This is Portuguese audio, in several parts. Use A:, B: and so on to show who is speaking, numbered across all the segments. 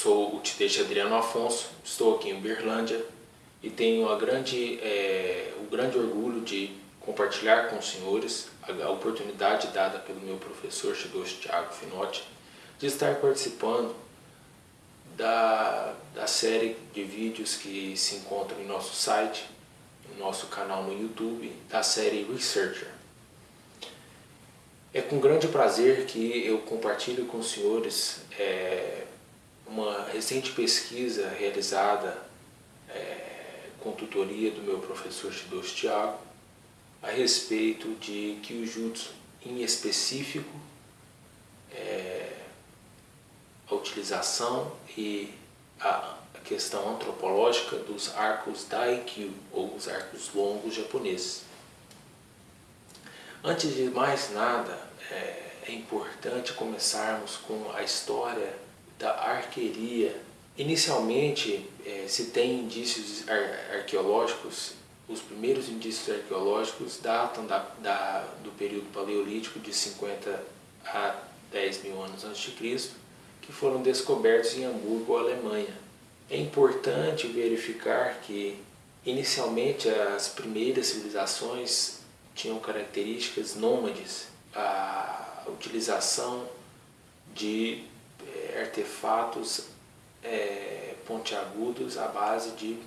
A: sou o Titete Adriano Afonso, estou aqui em Uberlândia e tenho a grande, é, o grande orgulho de compartilhar com os senhores a, a oportunidade dada pelo meu professor Chidoshi Thiago Finotti de estar participando da, da série de vídeos que se encontram em nosso site, no nosso canal no YouTube, da série Researcher. É com grande prazer que eu compartilho com os senhores é, uma recente pesquisa realizada é, com tutoria do meu professor Shidoshi Thiago a respeito de Kyujutsu em específico, é, a utilização e a questão antropológica dos arcos Daikyu, ou os arcos longos japoneses. Antes de mais nada, é, é importante começarmos com a história da arqueria. Inicialmente, é, se tem indícios ar arqueológicos, os primeiros indícios arqueológicos datam da, da, do período paleolítico de 50 a 10 mil anos antes de Cristo, que foram descobertos em Hamburgo, Alemanha. É importante verificar que, inicialmente, as primeiras civilizações tinham características nômades, a utilização de artefatos é, pontiagudos à base de,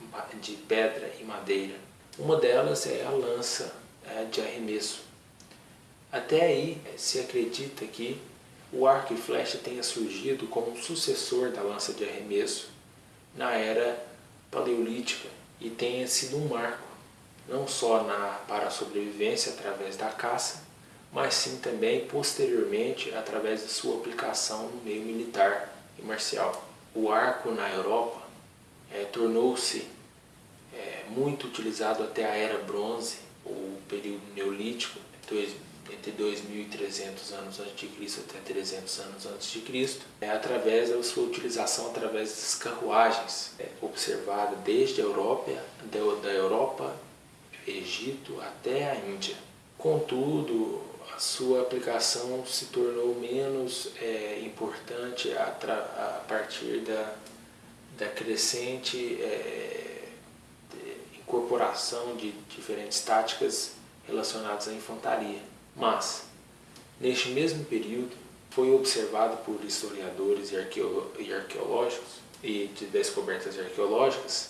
A: de pedra e madeira. Uma delas é a lança é, de arremesso. Até aí se acredita que o arco e flecha tenha surgido como sucessor da lança de arremesso na era paleolítica e tenha sido um marco, não só na, para a sobrevivência através da caça, mas sim também posteriormente através de sua aplicação no meio militar e marcial. O arco na Europa é, tornou-se é, muito utilizado até a Era Bronze, ou período Neolítico, entre 2.300 anos antes de Cristo até 300 anos antes de Cristo, é, através da sua utilização através das carruagens, é, observada desde a Europa, da, da Europa, Egito até a Índia. Contudo, a sua aplicação se tornou menos é, importante a, a, partir da, da crescente é, incorporação de diferentes táticas relacionadas à infantaria. Mas, neste mesmo período, foi observado por historiadores e, e arqueológicos e de descobertas arqueológicas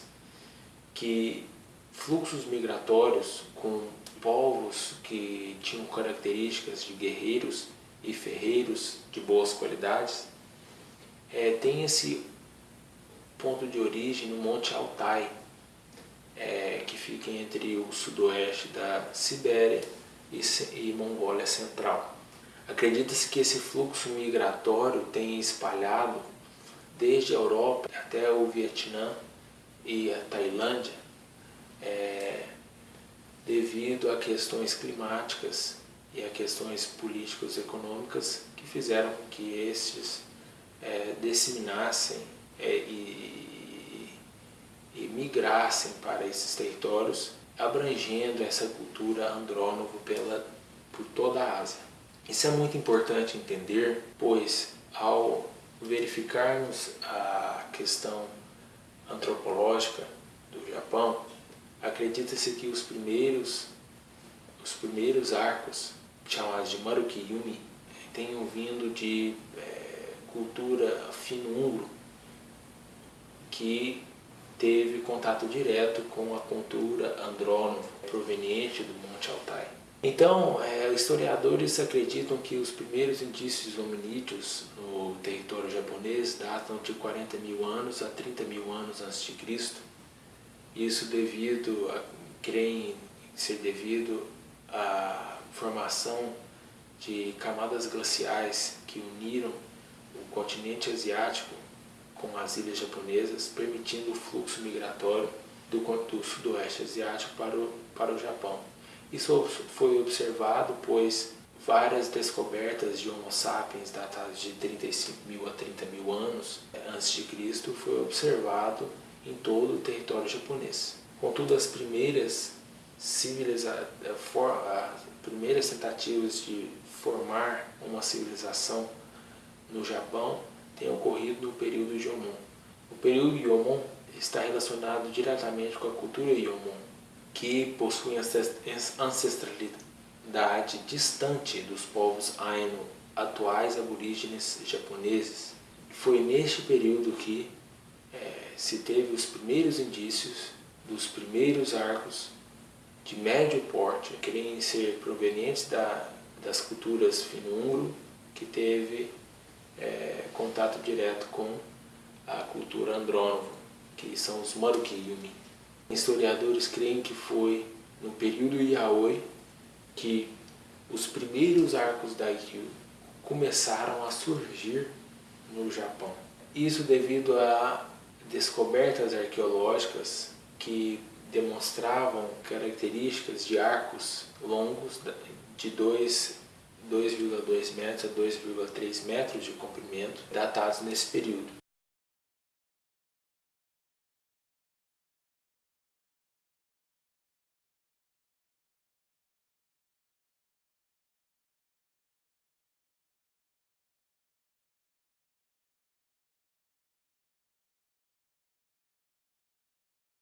A: que fluxos migratórios com povos que tinham características de guerreiros e ferreiros de boas qualidades, é, tem esse ponto de origem no Monte Altai, é, que fica entre o sudoeste da Sibéria e, e Mongólia Central. Acredita-se que esse fluxo migratório tenha espalhado desde a Europa até o Vietnã e a Tailândia, é, devido a questões climáticas e a questões políticas e econômicas que fizeram com que estes é, disseminassem é, e, e, migrassem para esses territórios, abrangendo essa cultura andrônovo pela, por toda a Ásia. Isso é muito importante entender, pois ao verificarmos a questão antropológica do Japão, Acredita-se que os primeiros, os primeiros arcos, chamados de Marukiyumi, tenham vindo de é, cultura fino-ungro, que teve contato direto com a cultura andrônova proveniente do Monte Altai. Então, é, historiadores acreditam que os primeiros indícios hominídeos no território japonês datam de 40 mil anos a 30 mil anos antes de Cristo, isso devido, a, creem ser devido à formação de camadas glaciais que uniram o continente asiático com as ilhas japonesas, permitindo o fluxo migratório do, do sudoeste asiático para o, para o Japão. Isso foi observado, pois várias descobertas de Homo sapiens datadas de 35 mil a 30 mil anos antes de Cristo foi observado em todo o território japonês. Contudo, as primeiras, civiliza as primeiras tentativas de formar uma civilização no Japão têm ocorrido no período Jomon. período Yomon está relacionado diretamente com a cultura Yomon, que possui ancestralidade distante dos povos Ainu, atuais aborígenes japoneses. Foi neste período que é, se teve os primeiros indícios dos primeiros arcos de médio porte, querem ser provenientes da, das culturas finungro, que teve é, contato direto com a cultura andrônovo, que são os Marukiyumi. Historiadores creem que foi no período Yaoi que os primeiros arcos da Ikkyu começaram a surgir no Japão. Isso devido a descobertas arqueológicas que demonstravam características de arcos longos de 2,2 metros a 2,3 metros de comprimento, datados nesse período.